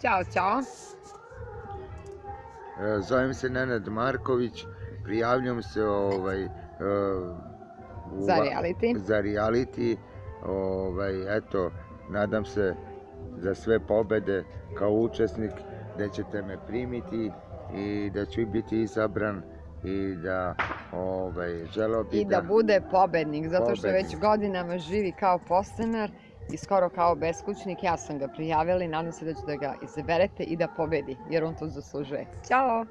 Ćao, ćao. E, Zovem se Nenad Marković, prijavljam se ovaj, e, u Za reality. za reality. Ovaj, eto, nadam se za sve pobede kao učesnik da ćete me primiti i da ću biti izabran i da ovaj, želeo bi I da bude pobednik, zato što već Pobednik. godinama živi kao podstanar i skoro kao beskućnik. Ja sam ga prijavila i nadam se da ćete ga izaberete i da pobedi, jer on to zaslužuje. Ćao!